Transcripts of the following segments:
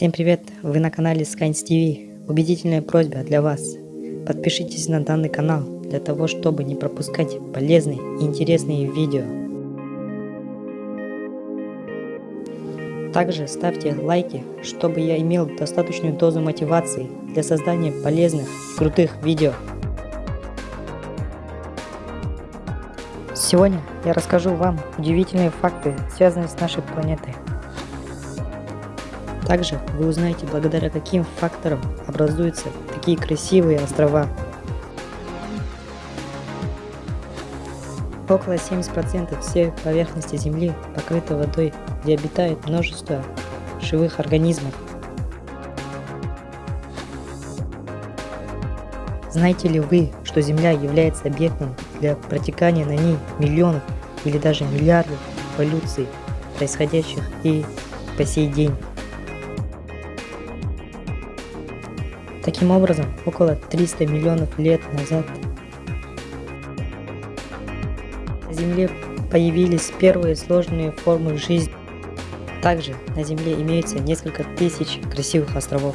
Всем привет! Вы на канале Skynes TV. Убедительная просьба для вас. Подпишитесь на данный канал для того, чтобы не пропускать полезные и интересные видео. Также ставьте лайки, чтобы я имел достаточную дозу мотивации для создания полезных и крутых видео. Сегодня я расскажу вам удивительные факты, связанные с нашей планетой. Также вы узнаете, благодаря каким факторам образуются такие красивые острова. Около 70% всей поверхности Земли покрыта водой, где обитает множество живых организмов. Знаете ли вы, что Земля является объектом для протекания на ней миллионов или даже миллиардов эволюций, происходящих и по сей день? Таким образом, около 300 миллионов лет назад на Земле появились первые сложные формы жизни. Также на Земле имеется несколько тысяч красивых островов.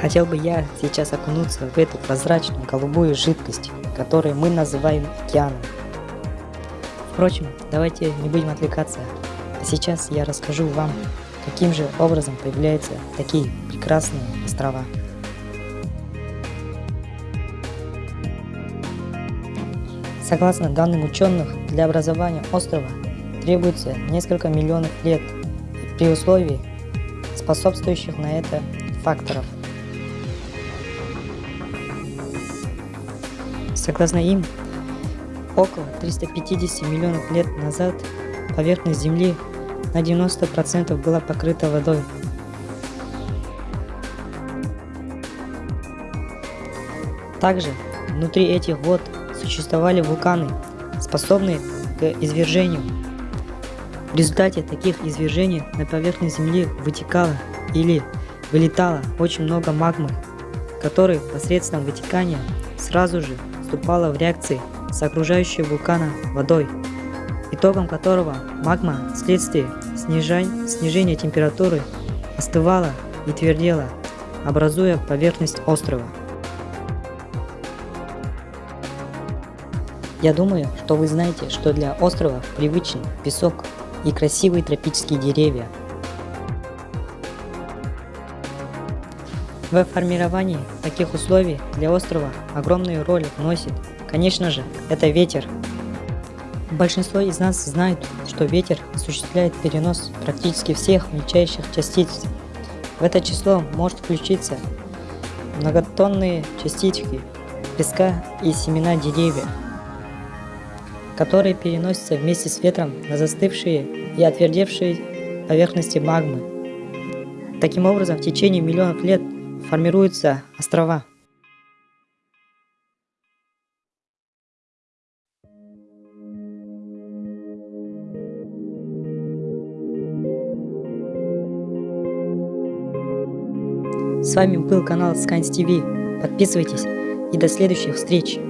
Хотел бы я сейчас окунуться в эту прозрачную голубую жидкость, которую мы называем океаном. Впрочем, давайте не будем отвлекаться Сейчас я расскажу вам, каким же образом появляются такие прекрасные острова. Согласно данным ученых, для образования острова требуется несколько миллионов лет при условии способствующих на это факторов. Согласно им, около 350 миллионов лет назад поверхность Земли на 90% была покрыта водой. Также внутри этих вод существовали вулканы, способные к извержению. В результате таких извержений на поверхность Земли вытекало или вылетало очень много магмы, которая посредством вытекания сразу же вступала в реакции с окружающей вулкана водой итогом которого магма вследствие снижения, снижения температуры остывала и твердела, образуя поверхность острова. Я думаю, что вы знаете, что для острова привычен песок и красивые тропические деревья. В формировании таких условий для острова огромную роль вносит, конечно же, это ветер, Большинство из нас знает, что ветер осуществляет перенос практически всех мельчайших частиц. В это число может включиться многотонные частички песка и семена деревьев, которые переносятся вместе с ветром на застывшие и отвердевшие поверхности магмы. Таким образом, в течение миллионов лет формируются острова. С вами был канал Scans TV. Подписывайтесь и до следующих встреч.